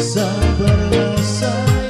ah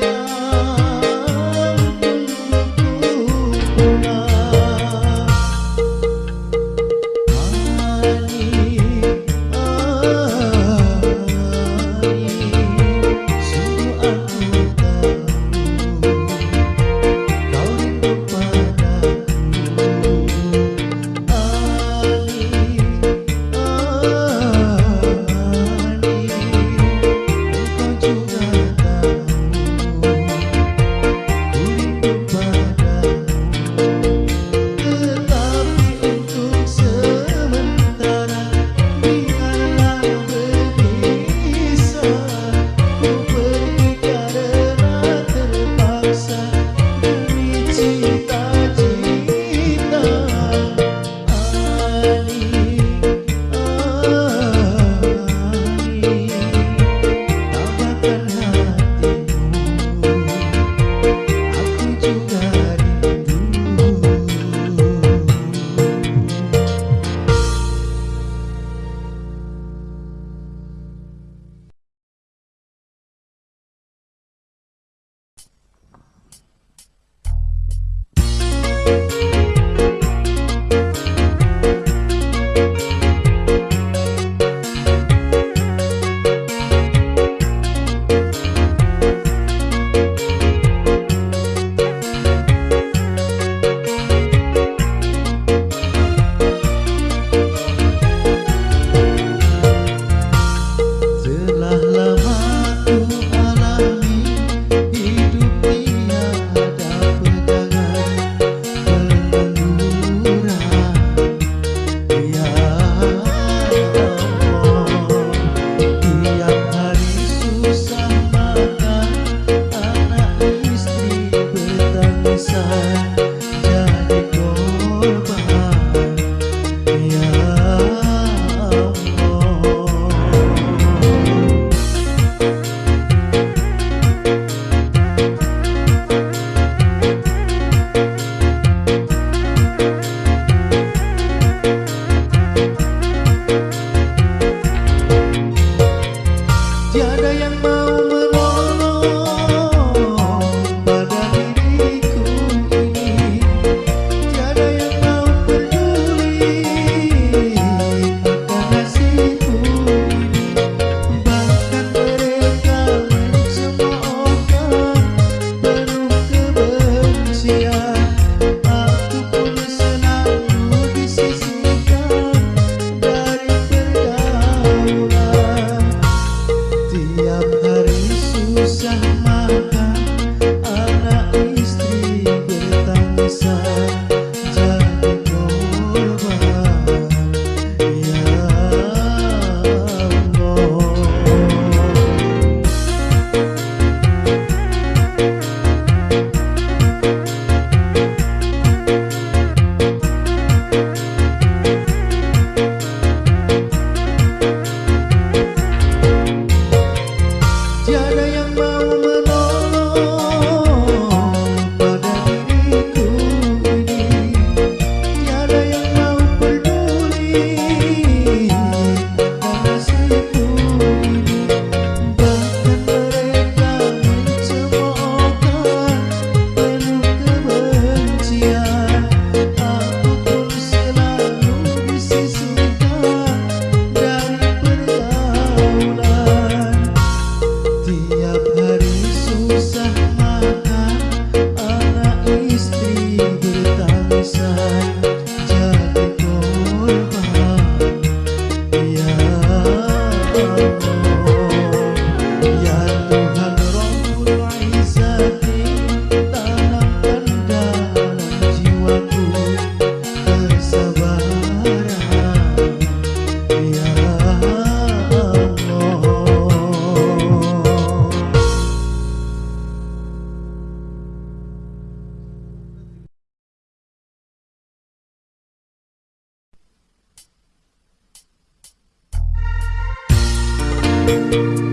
Música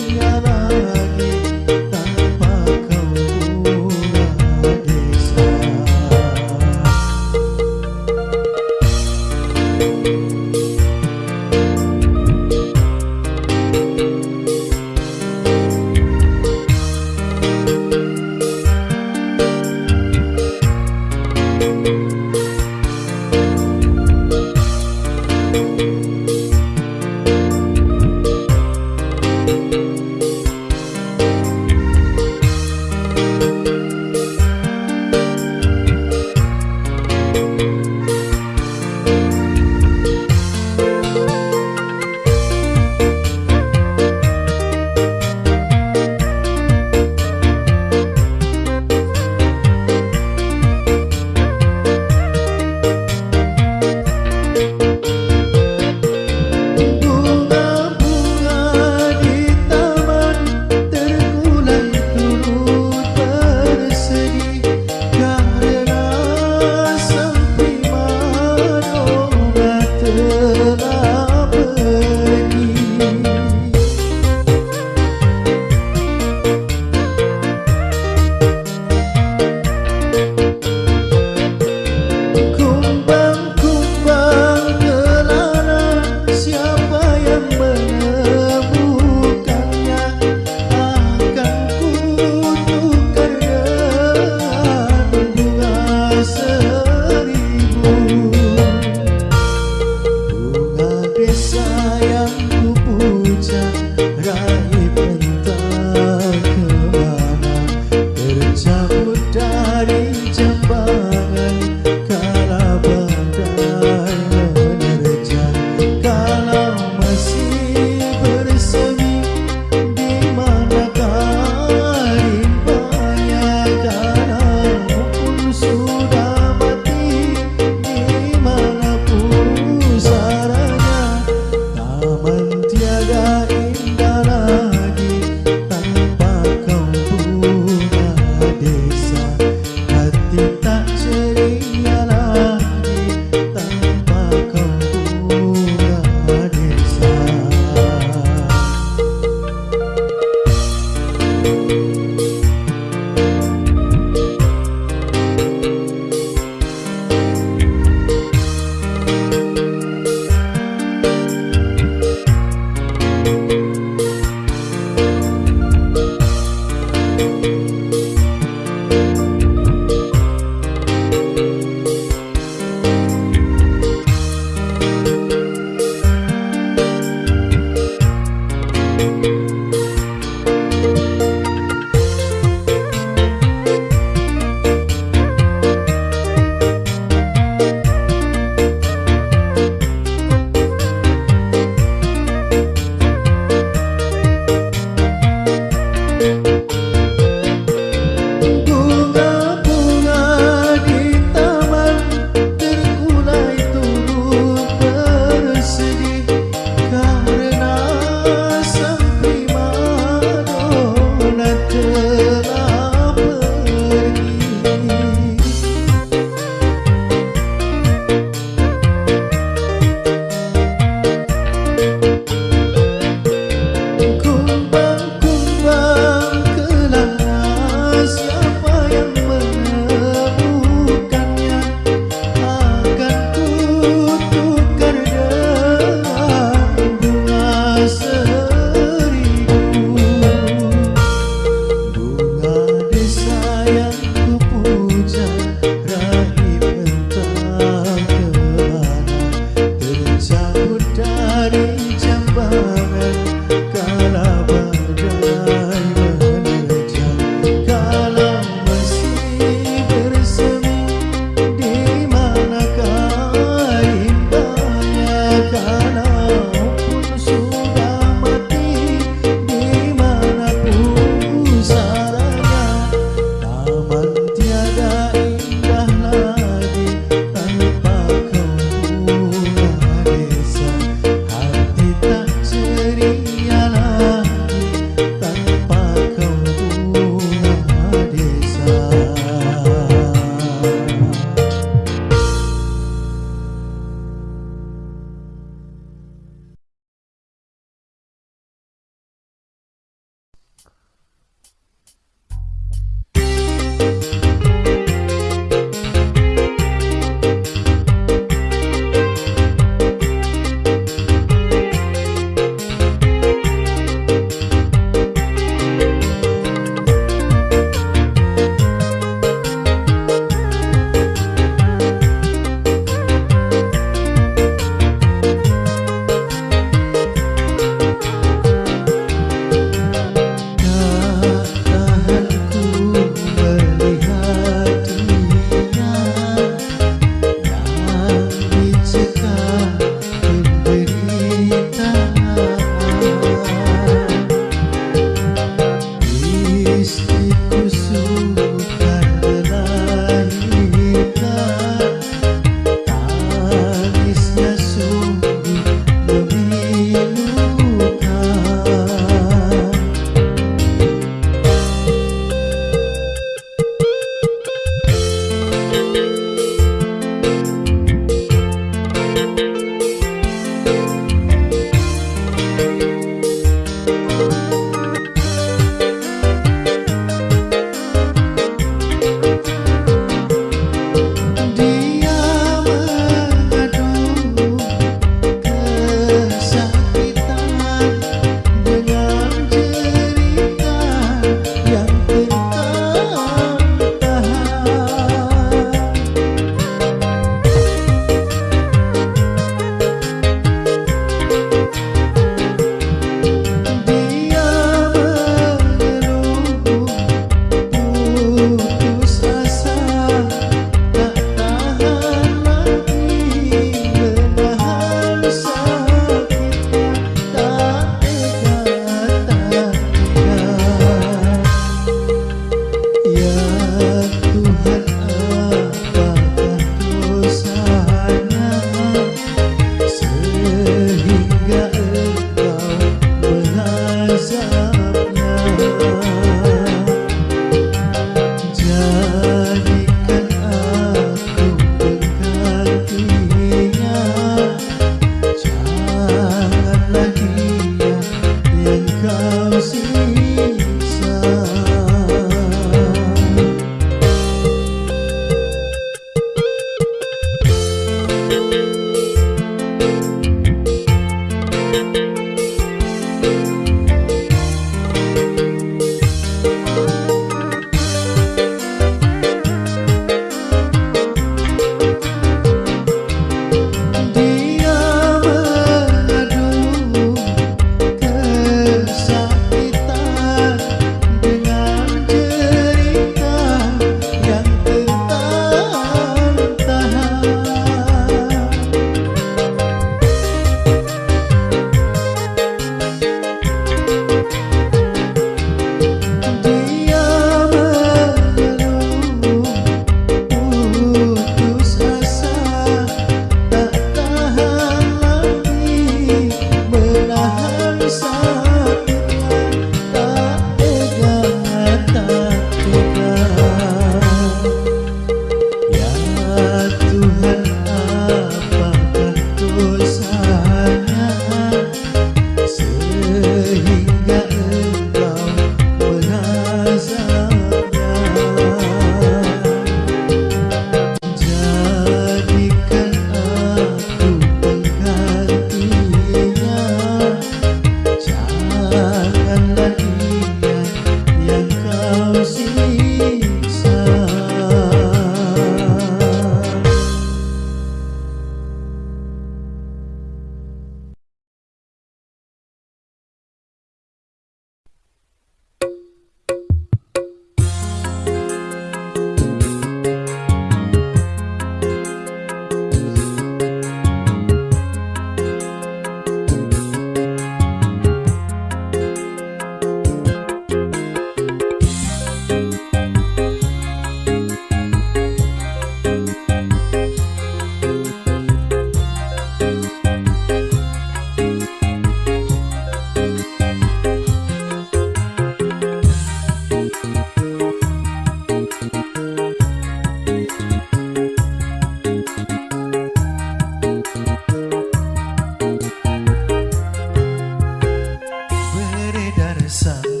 sun.